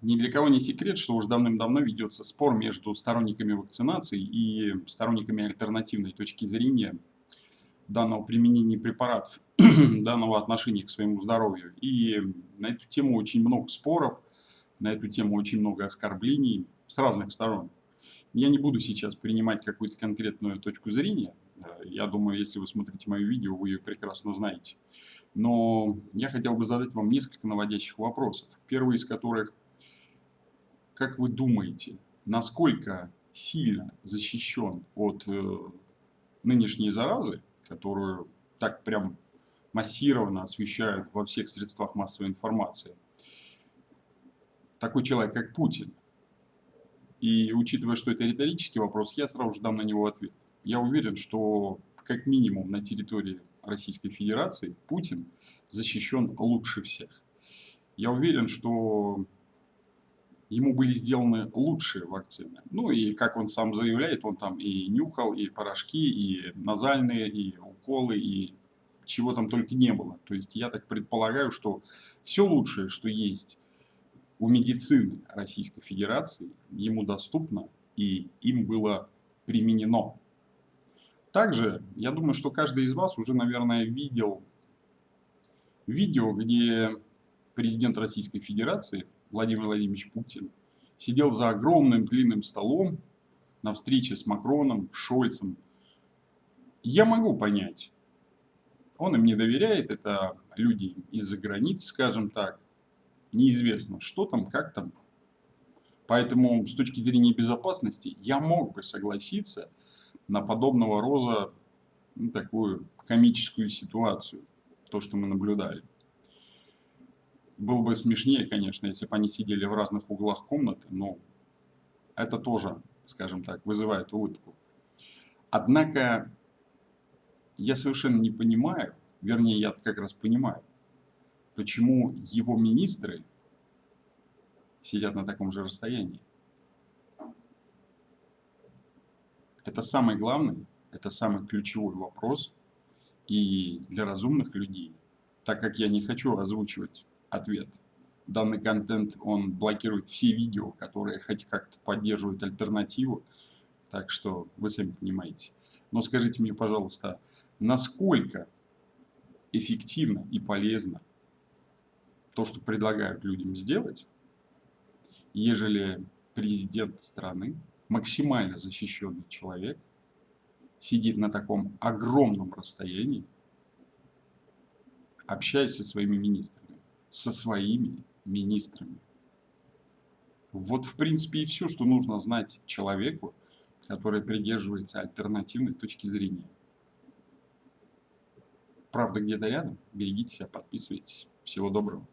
Ни для кого не секрет, что уже давным-давно ведется спор между сторонниками вакцинации и сторонниками альтернативной точки зрения данного применения препаратов, данного отношения к своему здоровью. И на эту тему очень много споров, на эту тему очень много оскорблений с разных сторон. Я не буду сейчас принимать какую-то конкретную точку зрения. Я думаю, если вы смотрите мое видео, вы ее прекрасно знаете. Но я хотел бы задать вам несколько наводящих вопросов. Первый из которых – как вы думаете, насколько сильно защищен от э, нынешней заразы, которую так прям массированно освещают во всех средствах массовой информации, такой человек, как Путин? И учитывая, что это риторический вопрос, я сразу же дам на него ответ. Я уверен, что как минимум на территории Российской Федерации Путин защищен лучше всех. Я уверен, что ему были сделаны лучшие вакцины. Ну и, как он сам заявляет, он там и нюхал, и порошки, и назальные, и уколы, и чего там только не было. То есть я так предполагаю, что все лучшее, что есть у медицины Российской Федерации, ему доступно и им было применено. Также, я думаю, что каждый из вас уже, наверное, видел видео, где президент Российской Федерации Владимир Владимирович Путин сидел за огромным длинным столом на встрече с Макроном, Шольцем. Я могу понять, он им не доверяет, это люди из-за границы, скажем так, неизвестно, что там, как там. Поэтому с точки зрения безопасности я мог бы согласиться на подобного роза ну, такую комическую ситуацию, то, что мы наблюдали. Было бы смешнее, конечно, если бы они сидели в разных углах комнаты, но это тоже, скажем так, вызывает улыбку. Однако я совершенно не понимаю, вернее, я как раз понимаю, почему его министры сидят на таком же расстоянии. Это самый главный, это самый ключевой вопрос. И для разумных людей, так как я не хочу озвучивать ответ. Данный контент, он блокирует все видео, которые хоть как-то поддерживают альтернативу. Так что вы сами понимаете. Но скажите мне, пожалуйста, насколько эффективно и полезно то, что предлагают людям сделать, ежели президент страны, максимально защищенный человек, сидит на таком огромном расстоянии, общаясь со своими министрами со своими министрами. Вот, в принципе, и все, что нужно знать человеку, который придерживается альтернативной точки зрения. Правда где-то рядом. Берегите себя, подписывайтесь. Всего доброго.